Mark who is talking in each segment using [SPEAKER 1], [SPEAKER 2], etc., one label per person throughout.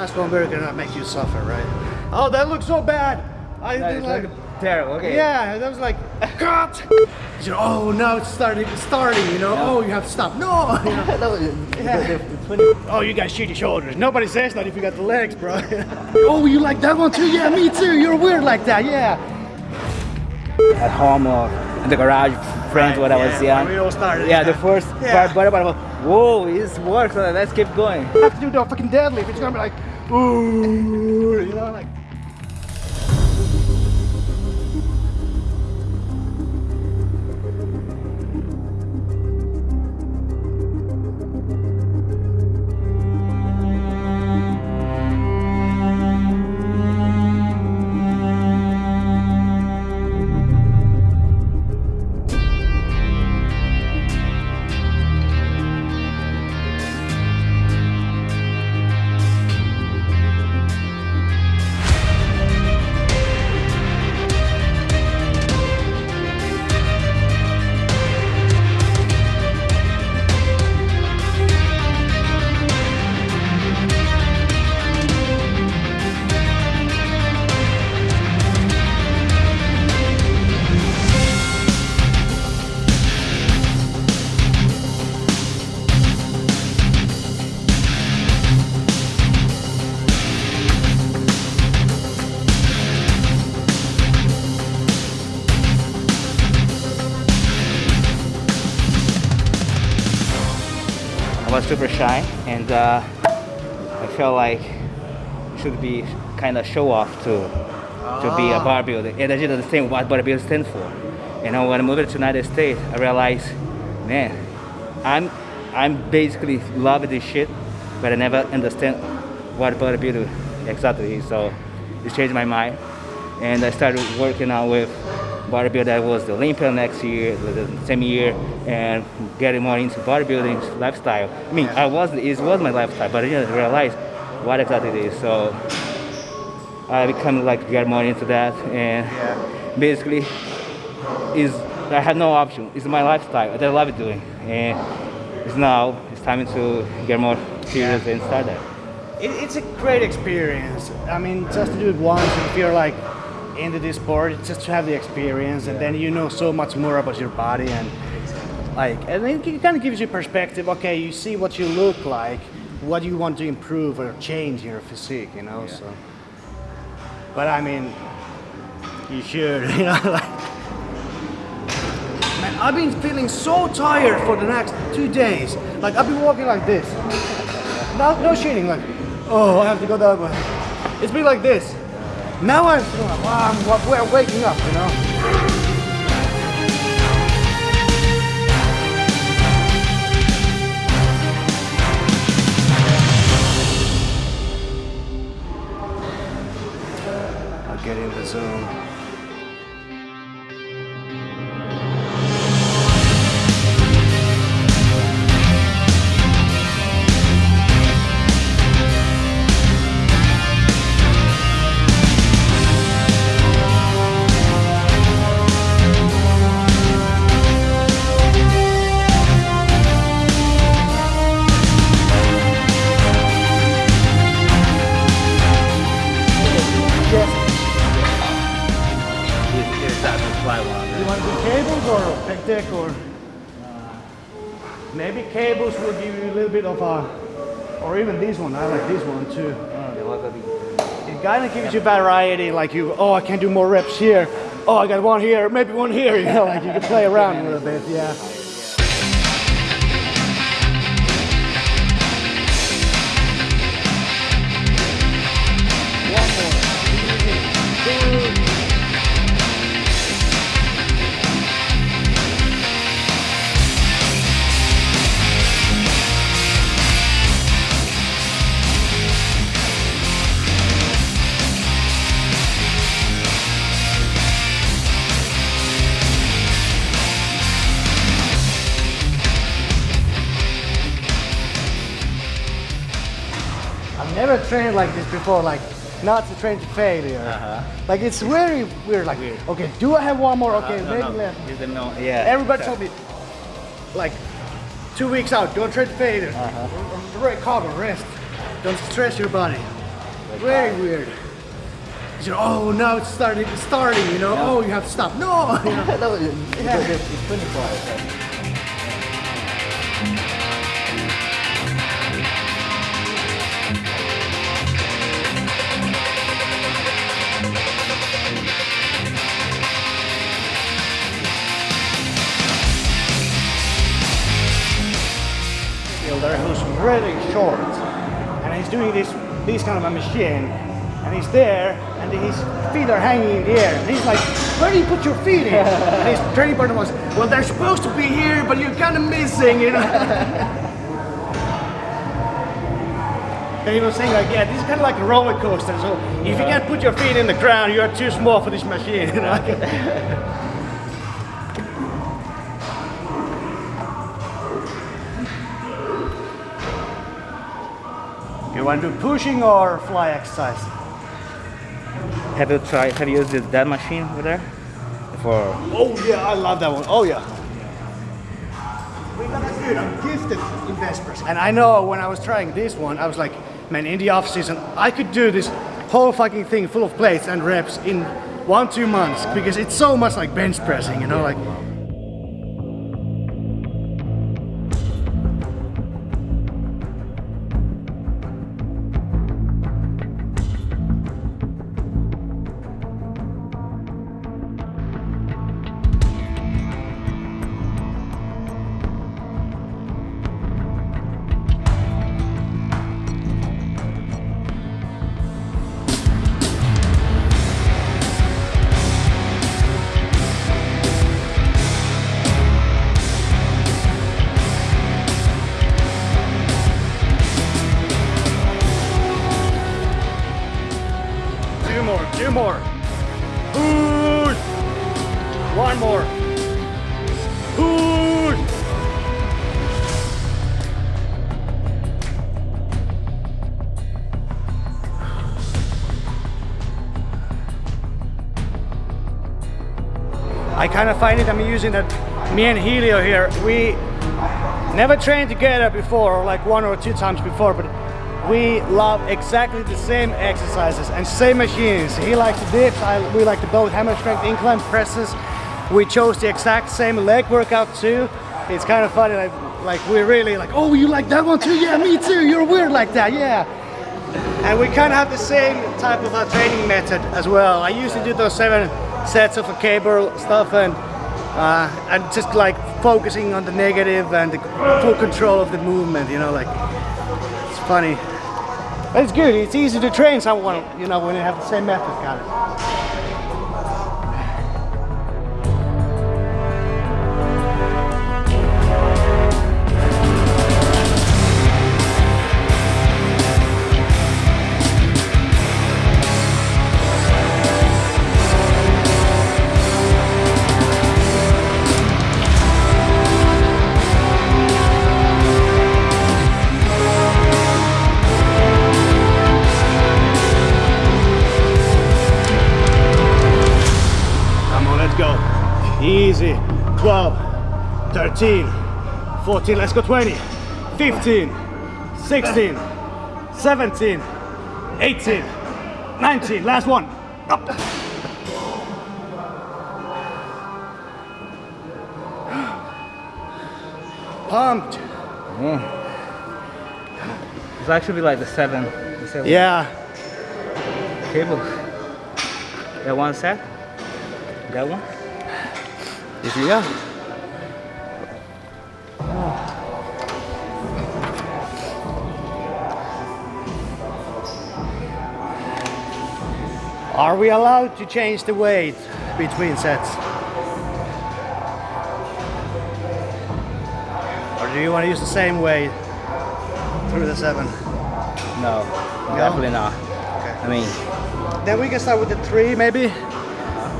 [SPEAKER 1] One gonna make you suffer, right? Oh, that looks so bad. I
[SPEAKER 2] That
[SPEAKER 1] didn't like.
[SPEAKER 2] terrible. Okay.
[SPEAKER 1] Yeah, that was like, cut. You know, oh, now it's starting. Starting. You know. Oh, you have to stop. No. You know.
[SPEAKER 2] that
[SPEAKER 1] Yeah.
[SPEAKER 2] the, the 20
[SPEAKER 1] Oh, you got shitty shoulders. Nobody says that if you got the legs, bro. oh, you like that one too? Yeah, me too. You're weird like that. Yeah.
[SPEAKER 2] At home or in the garage, friends when I was
[SPEAKER 1] yeah,
[SPEAKER 2] young.
[SPEAKER 1] we all started,
[SPEAKER 2] Yeah, the first
[SPEAKER 1] Yeah.
[SPEAKER 2] part, but I was, whoa, this works. Let's keep going.
[SPEAKER 1] You have to do the fucking deadlift. It's gonna be like, ooh, you know, like.
[SPEAKER 2] And uh, I felt like it should be kind of show off to to be a bodybuilder. And I didn't understand what bodybuilding stands for. You know, when I moved to United States, I realized, man, I'm I'm basically love this shit, but I never understand what bodybuilding exactly is. So it changed my mind, and I started working out with bodybuilder. I was the Olympia next year, the same year, and getting more into bodybuilding lifestyle. I mean, I was it was my lifestyle, but I didn't realize what exactly it is. So I become like get more into that, and basically is I had no option. It's my lifestyle that I love it doing, and it's now it's time to get more serious and start that.
[SPEAKER 1] It, it's a great experience. I mean, just to do it once and feel like into this sport, just to have the experience, and then you know so much more about your body and like, and it kind of gives you perspective. Okay, you see what you look like, what you want to improve or change in your physique, you know. So, but I mean, you should, you know, like. Man, I've been feeling so tired for the next two days. Like I've been walking like this. No, no shitting. Like, oh, I have to go that way. It's been like this. Now I'm, I'm we're waking up. You know. A, or even this one. I like this one too. It kind of gives you variety. Like you, oh, I can do more reps here. Oh, I got one here, maybe one here. You know, like you can play around a little bit. Yeah. Trained like this before, like not to train to failure. Uh-huh. Like it's very weird. Like, okay, do I have one more? Uh-huh. Okay, maybe left.
[SPEAKER 2] You didn't know. Yeah.
[SPEAKER 1] Everybody told me, like, two weeks out, don't train to failure. Uh-huh. Right, calm and rest. Don't stress your body.
[SPEAKER 2] Like
[SPEAKER 1] Very weird. You know, oh, now it's starting. It's starting. You know, oh, you have to stop. No. You know.
[SPEAKER 2] that was, yeah. it's 24 hours.
[SPEAKER 1] Really short. And he's doing this this kind of a machine. And he's there and his feet are hanging in the air. And he's like where do you put your feet in? And his training partner was well they're supposed to be here but you're kind of missing you know? And he was saying like yeah this is kind of like a roller coaster so if you can't put your feet in the ground you are too small for this machine you know you want to do pushing or fly exercise
[SPEAKER 2] Have you tried? Have you used this- that machine over there? For
[SPEAKER 1] Oh yeah, I love that one. Oh yeah. Dude, I'm gifted in Vespers. And I know when I was trying this one, I was like, man, in the off season, I could do this whole fucking thing full of plates and reps in one, two months because it's so much like bench pressing, you know, like. I kind of find it I'm that me and Helio here, we never trained together before, or like one or two times before, but we love exactly the same exercises and same machines. He likes the dips, I, we like the both hammer strength incline presses. We chose the exact same leg workout too. It's kind of funny, like, like we're really like, oh, you like that one too? Yeah, me too. You're weird like that, yeah. And we kind of have the same type of training method as well. I used to do those seven sets of a cable stuff and uh, and just like focusing on the negative and the full control of the movement, you know, like it's funny. But it's good, it's easy to train someone, you know, when you have the same method, kind of. 12, 13, 14, let's go 20, 15, 16, 17, 18, 19, last one. Up. Pumped.
[SPEAKER 2] it's actually be like the seven, the seven
[SPEAKER 1] Yeah.
[SPEAKER 2] cable. That one set. That one.
[SPEAKER 1] If you yeah. Are we allowed to change the weight between sets? Or do you want to use the same weight through the seven?
[SPEAKER 2] No, definitely not.
[SPEAKER 1] Okay.
[SPEAKER 2] I mean,
[SPEAKER 1] Then we can start with the three maybe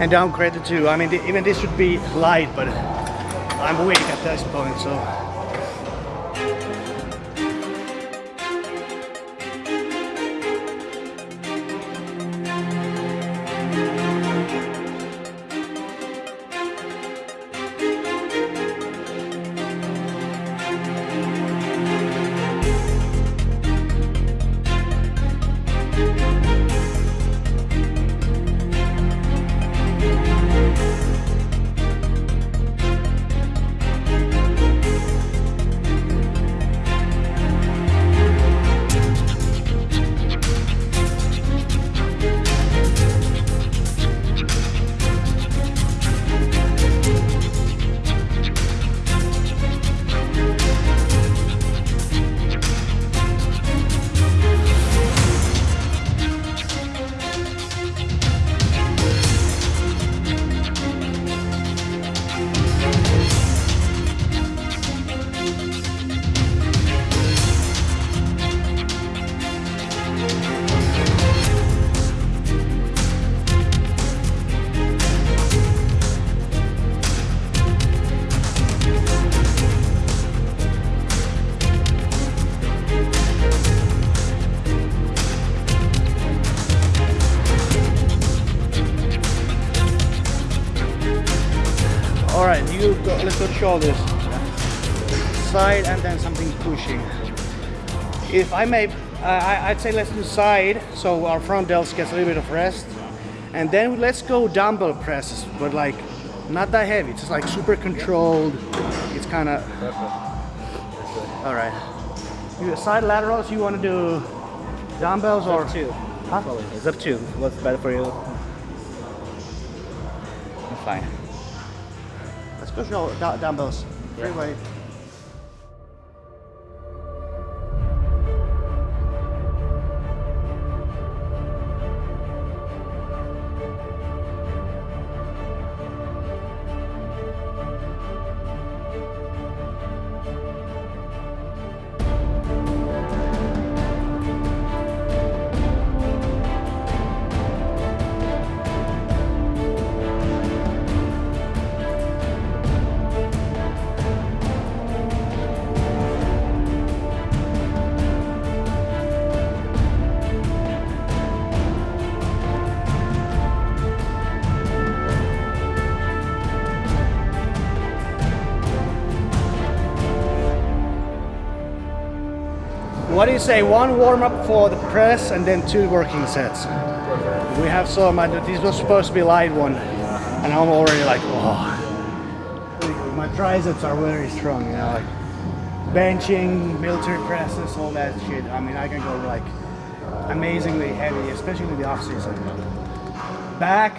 [SPEAKER 1] and downgrade the two. I mean, even this should be light, but I'm weak at this point, so. You go, let's go to shoulders. Side and then something pushing. If I may, I, I'd say let's do side so our front delts gets a little bit of rest. And then let's go dumbbell presses, but like not that heavy. It's just like super controlled. It's kind of. All right. You side laterals. You want to do dumbbells or
[SPEAKER 2] to.
[SPEAKER 1] Huh?
[SPEAKER 2] It's up to. What's better for you? I'm fine.
[SPEAKER 1] Go show du- dumbbells. Free
[SPEAKER 2] Yeah.
[SPEAKER 1] weight. What do you say? One warm up for the press and then two working sets. We have some. uh, This was supposed to be light one, and I'm already like, oh. My triceps are very strong, you know, like benching, military presses, all that shit. I mean, I can go like amazingly heavy, especially in the off season. Back,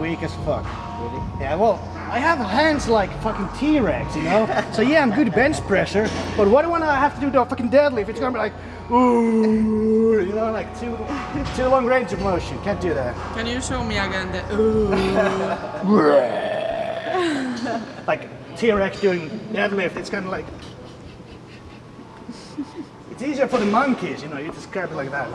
[SPEAKER 1] weak as fuck.
[SPEAKER 2] Really?
[SPEAKER 1] Yeah, well, I have hands like fucking T-Rex, you know? so yeah, I'm good bench pressure, but what when I have to do the fucking deadlift, it's gonna be like, ooh, you know, like too, too long range of motion. Can't do that.
[SPEAKER 3] Can you show me again the ooh?
[SPEAKER 1] Like T-Rex doing deadlift, it's kind of like, it's easier for the monkeys, you know, you just grab it like that.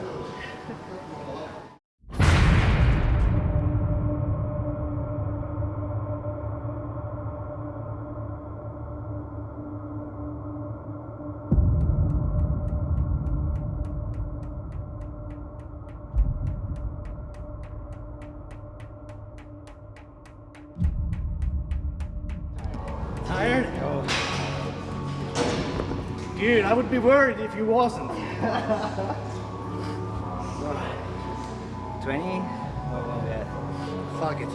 [SPEAKER 1] Worried if you wasn't.
[SPEAKER 2] 20? Oh, yeah.
[SPEAKER 1] Fuck it.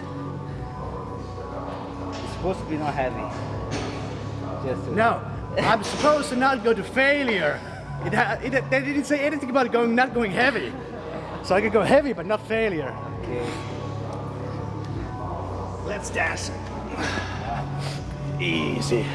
[SPEAKER 2] It's supposed to be not heavy. Just
[SPEAKER 1] No, I'm supposed to not go to failure. It, it, they didn't say anything about going not going heavy. So I could go heavy but not failure.
[SPEAKER 2] Okay.
[SPEAKER 1] Let's dance. Easy.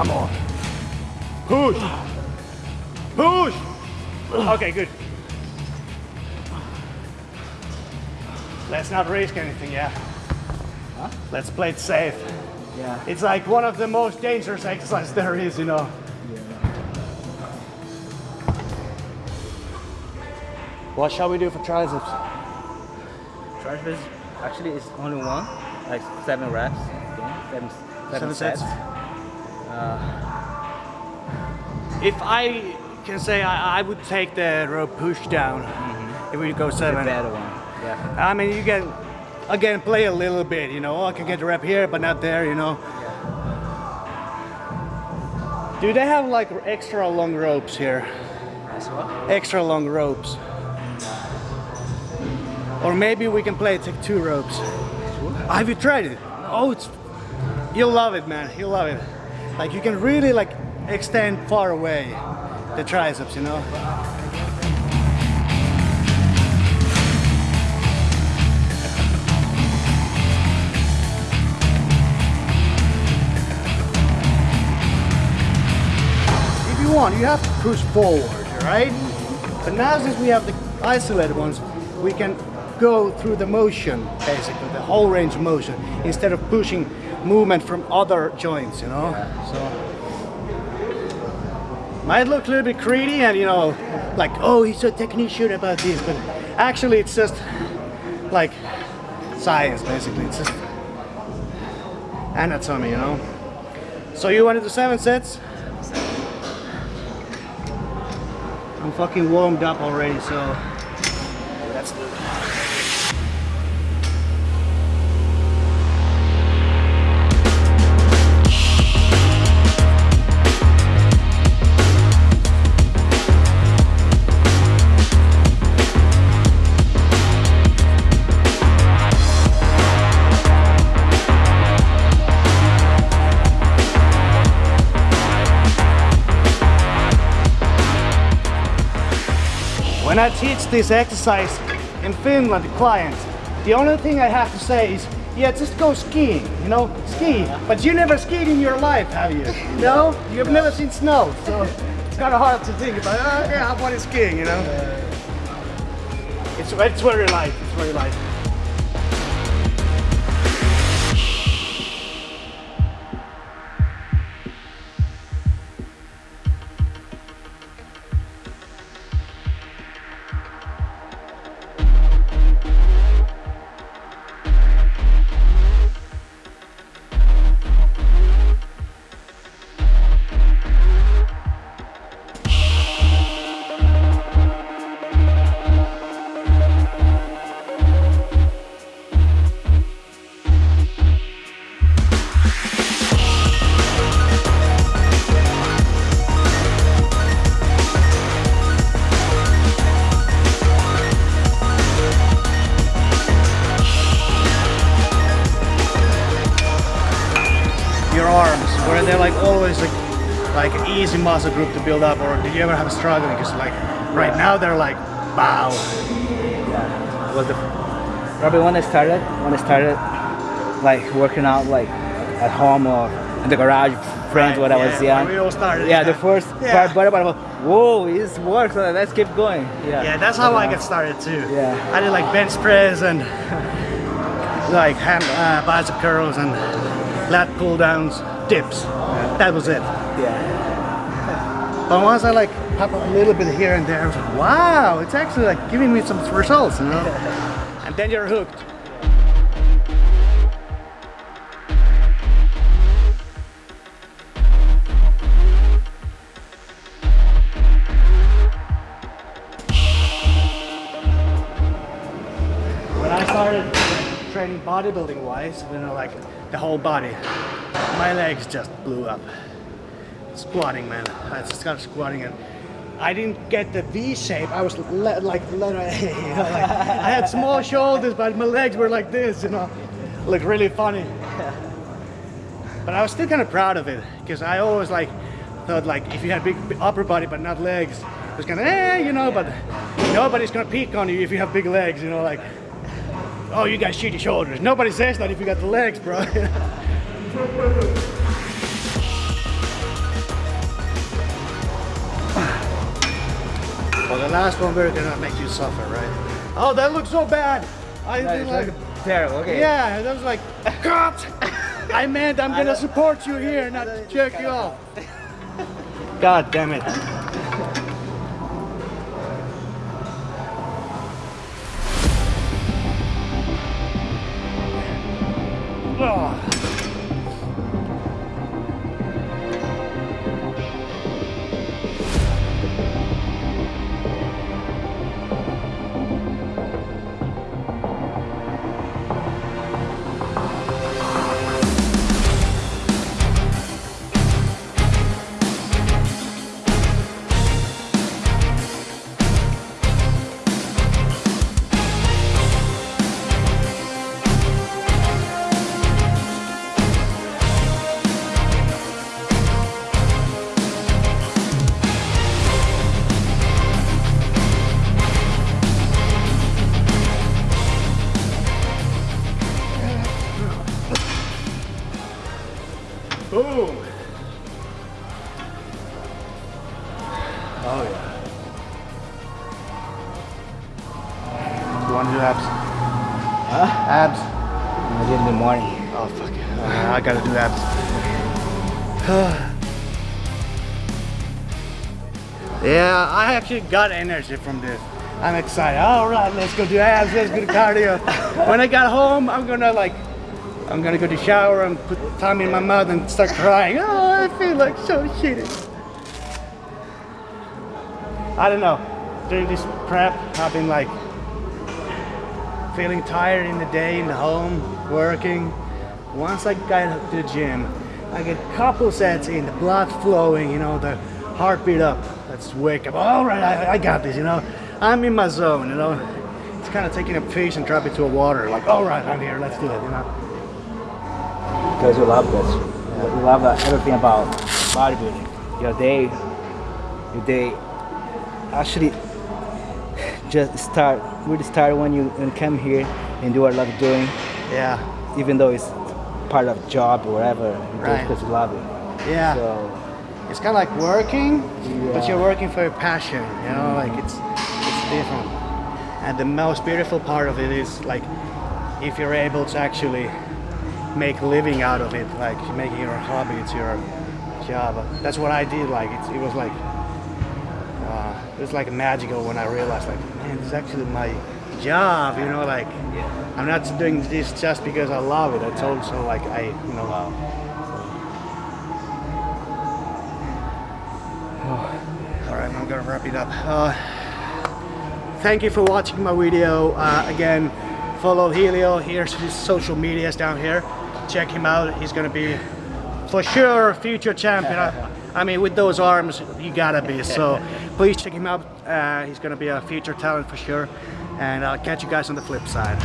[SPEAKER 1] Come on. Push. Push. Okay, good. Let's not risk anything, yeah? Let's play it safe.
[SPEAKER 2] Yeah.
[SPEAKER 1] It's like one of the most dangerous exercises there is, you know. Yeah. What shall we do for triceps?
[SPEAKER 2] Triceps actually is only one, like seven reps. Okay? Seven,
[SPEAKER 1] Seven
[SPEAKER 2] seven,
[SPEAKER 1] sets.
[SPEAKER 2] sets.
[SPEAKER 1] Uh, if I can say I, I would take the rope push down mm-hmm. if we go
[SPEAKER 2] The better one. Yeah.
[SPEAKER 1] I mean, you can again play a little bit, you know. Oh, I can get the rep here, but not there, you know. Do they have like extra long ropes here?
[SPEAKER 2] As well.
[SPEAKER 1] Extra long ropes. Or maybe we can play take two ropes. Have you tried it? Oh, it's you'll love it, man. You'll love it. Like you can really like extend far away the triceps, you know. If you want, you have to push forward, right? But now since we have the isolated ones, we can go through the motion, basically, the whole range of motion, instead of pushing movement from other joints, you know? So might look a little bit greedy and you know, like, oh, he's a technician about this, but actually it's just like science, basically. It's just anatomy, you know? So you want to do seven sets? I'm fucking warmed up already, so I teach this exercise in Finland to clients, the only thing I have to say is, yeah, just go skiing, you know, ski. But you never skied in your life, have you? No? You've never seen snow, so it's kind of hard to think about, oh, yeah, what is skiing, you know? It's, it's very light, it's very light. Easy muscle group to build up or did you ever have a struggle because like right now they're like bow
[SPEAKER 2] was the probably when I started when I started like working out like at home or in the garage friends when I was
[SPEAKER 1] yeah,
[SPEAKER 2] young.
[SPEAKER 1] we all started,
[SPEAKER 2] Yeah,
[SPEAKER 1] yeah.
[SPEAKER 2] the first
[SPEAKER 1] Yeah.
[SPEAKER 2] part, but, but, but whoa, this works. Let's keep going. Yeah.
[SPEAKER 1] yeah that's how i got started too
[SPEAKER 2] Yeah.
[SPEAKER 1] i did like bench press and like hand uh, bicep curls and lat pull downs dips that was it
[SPEAKER 2] Yeah.
[SPEAKER 1] But once i like pop a little bit here and there I was like, wow it's actually like giving me some results you know and then you're hooked when I started training bodybuilding wise, you know, like the whole body, my legs just blew up. Squatting, man. I just started squatting and I didn't get the V shape. I was le- like, you know, like, I had small shoulders, but my legs were like this, you know, looked really funny. But I was still kind of proud of it because I always like thought like if you had big upper body but not legs, it was kind of eh, you know. But nobody's gonna peek on you if you have big legs, you know, like oh you got shitty shoulders. Nobody says that if you got the legs, bro. well, the last one we're gonna make you suffer, right? Oh, that looks so bad. I
[SPEAKER 2] No,
[SPEAKER 1] did
[SPEAKER 2] it's
[SPEAKER 1] like.
[SPEAKER 2] like terrible. Okay.
[SPEAKER 1] Yeah, that was like, cut! I meant I'm gonna support you here, not jerk you off. God damn it. Ugh. Yeah,
[SPEAKER 2] I
[SPEAKER 1] actually got energy from this. I'm excited. All right, let's go do abs. Let's go do cardio. when I got home, I'm gonna like, I'm gonna go to shower and put tongue in my mouth and start crying. Oh, I feel like so shitty. I don't know. During this prep, I've been like feeling tired in the day, in the home, working. Once I got to the gym, I get couple sets in, the blood flowing, you know, the heartbeat up. Wake up. All right, I, I got this, you know. I'm in my zone, you know. It's kind of taking a fish and drop it to a water. Like, all right, I'm here. Let's do it, you know.
[SPEAKER 2] Because you love this. You love uh, everything about bodybuilding. Your day, your day actually just start, really start when you, when come here and do what you love doing,
[SPEAKER 1] Yeah,
[SPEAKER 2] even though it's part of job or whatever, you do it
[SPEAKER 1] Right.
[SPEAKER 2] because you love it.
[SPEAKER 1] yeah.
[SPEAKER 2] So,
[SPEAKER 1] It's kind of like working, but you're working for your passion. You know, like it's it's different. And the most beautiful part of it is like if you're able to actually make a living out of it, like making your hobby, it's your job. That's what I did. Like it's, it was like uh, it was like magical when I realized like man, this is actually my job. You know, like I'm not doing this just because I love it. It's also like I you know. All right, I'm gonna wrap it up. Uh, thank you for watching my video. Uh, again, follow Helio. Here's his social medias down here. Check him out. He's gonna be for sure future champion. I, I mean, with those arms, you gotta be. So please check him out. Uh, he's gonna be a future talent for sure. And I'll catch you guys on the flip side.